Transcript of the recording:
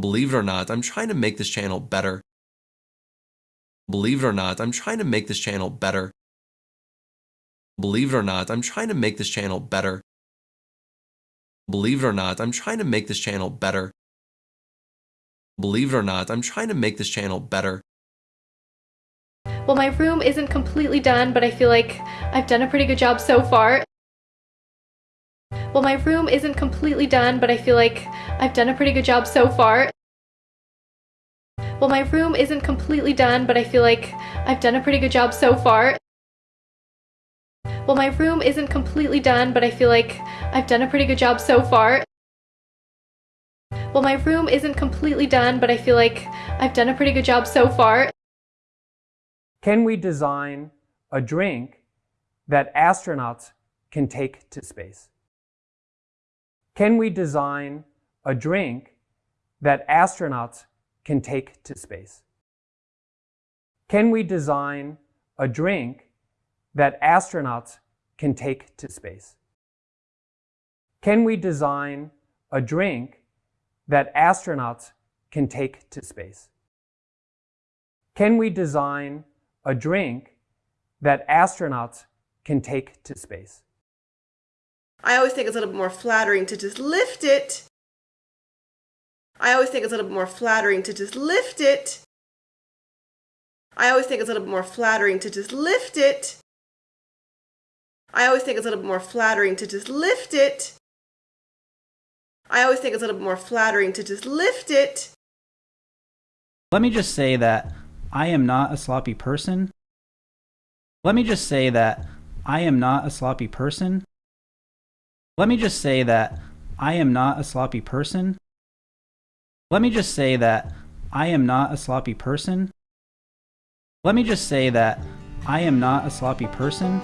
Believe it or not, I'm trying to make this channel better. Believe it or not, I'm trying to make this channel better. Believe it or not, I'm trying to make this channel better. Believe it or not, I'm trying to make this channel better. Believe it or not, I'm trying to make this channel better. Well, my room isn't completely done, but I feel like I've done a pretty good job so far. Well, my room isn't completely done, but I feel like I've done a pretty good job so far. Well, my room isn't completely done, but I feel like I've done a pretty good job so far. Well, my room isn't completely done, but I feel like I've done a pretty good job so far. Well, my room isn't completely done, but I feel like I've done a pretty good job so far. Can we design a drink that astronauts can take to space? Can we design a drink that astronauts can take to space? Can we design a drink that astronauts can take to space? Can we design a drink that astronauts can take to space? Can we design a drink that astronauts can take to space? I always think it's a little bit more flattering to just lift it. I always think it's a little bit more flattering to just lift it. I always think it's a little bit more flattering to just lift it. I always think it's a little bit more flattering to just lift it. I always think it's a little bit more flattering to just lift it. Let me just say that I am not a sloppy person. Let me just say that I am not a sloppy person. Let me just say that I am not a sloppy person. Let me just say that I am not a sloppy person. Let me just say that I am not a sloppy person.